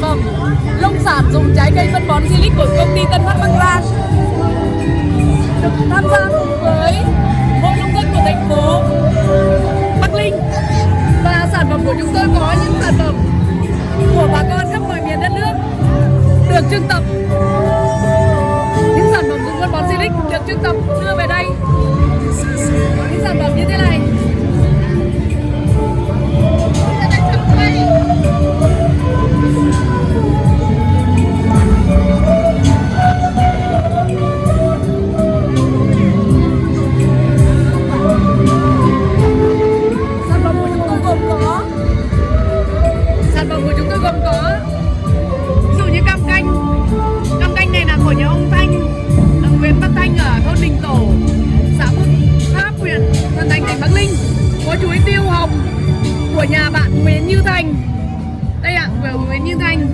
Vâng, phẩm nông sản dùng trái cây phân bón Silic của công ty Tân Phát Bắc Giang. Được tham gia cùng với hội nông dân của thành phố Bắc Ninh và sản phẩm của chúng tôi có những sản phẩm của bà con của nhà bạn Nguyễn Như Thành. Đây ạ, của Nguyễn Như Thành.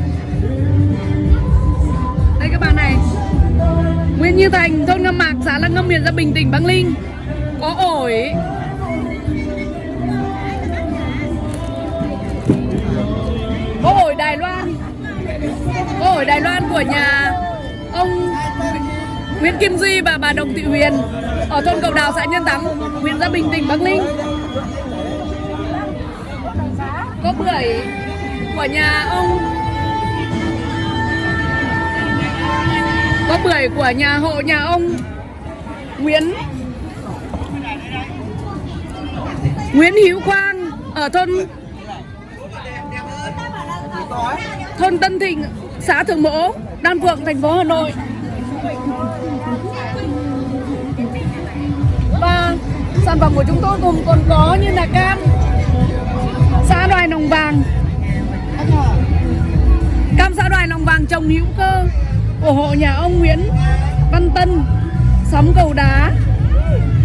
Đây các bạn này. Nguyễn Như Thành, thôn Ngâm Mạc, xã Lăng Ngâm, huyện Gia Bình, tỉnh Bắc Ninh. Có ổi. Có ổi Đài Loan. Có ổi Đài Loan của nhà ông Nguyễn Kim Duy và bà Đồng Thị Huyền ở thôn Cầu Đào, xã Nhân Thắng, huyện Gia Bình, tỉnh Bắc Ninh có bưởi của nhà ông có bưởi của nhà hộ nhà ông Nguyễn Nguyễn Hữu Quang ở thôn thôn Tân Thịnh, xã Thượng Mỗ, Đan Phượng, thành phố Hà Nội. Và sản phẩm của chúng tôi gồm còn có như là cam, của hộ nhà ông Nguyễn Văn Tân, xóm cầu đá,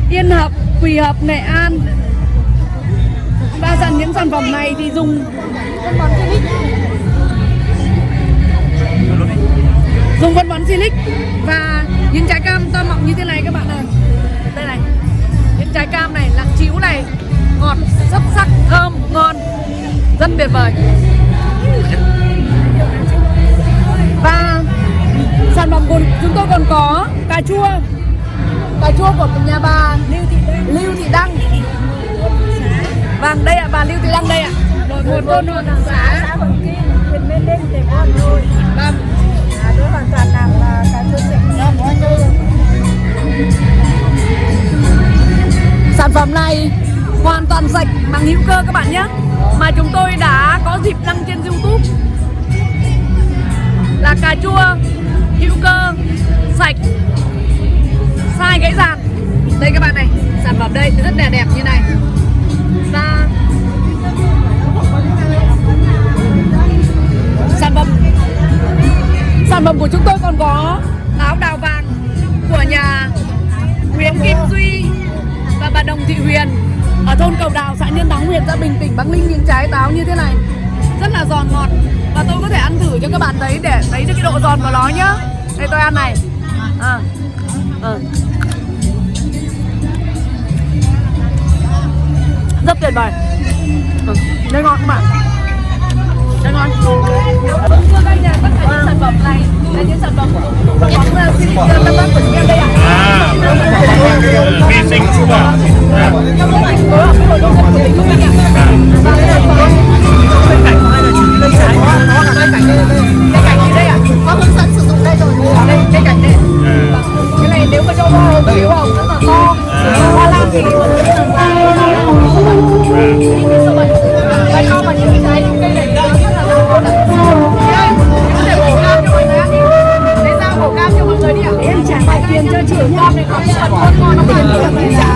Yên Hợp, Quỳ Hợp, Nghệ An. và dần những sản phẩm này thì dùng. Dùng phân bón Silic và những trái cam to mọng như thế này các bạn này đây này những trái cam này nặng chiếu này ngọt rất sắc thơm ngon rất tuyệt vời. Và sản phẩm của chúng tôi còn có cà chua. Cà chua của nhà bà Lưu Thị Đăng, Lưu Thị Đăng. Vâng đây ạ bà Lưu Thị Đăng đây ạ. Đội một thôn đảng xã huyện Mê Linh, tỉnh Hà Nội. vâng. À, tôi hoàn toàn làm à, cà chua sạch ngon quá thôi. Sản phẩm này hoàn toàn sạch bằng hữu cơ các bạn nhé. Mà chúng tôi đã có dịp đăng trên Youtube. Là cà chua hữu cơ sạch sai gãy dàn Đây các bạn này Sản phẩm đây rất là đẹp như này. Và Sản phẩm Sản phẩm của chúng tôi còn có áo đào vàng của nhà Nguyễn Kim Duy và bà Đồng Thị Huyền ở thôn Cầu Đào, xã Nhân Thắng, huyện Gia Bình, tỉnh Bắc Ninh những trái táo như thế này rất là giòn ngọt và tôi có thể ăn thử cho các bạn thấy để thấy được cái độ giòn của nó nhá. Đây tôi ăn này. À. À. Rất tuyệt vời. Ừ. Đây ngon các bạn. Đây ngon. Thưa các nhà, tất cả những sản phẩm này là những sản phẩm của bóng Silic Tân Bắc của chúng em đây ạ. À, vi sinh super. Trong thành phố ถึงรอบในความสดงดงาม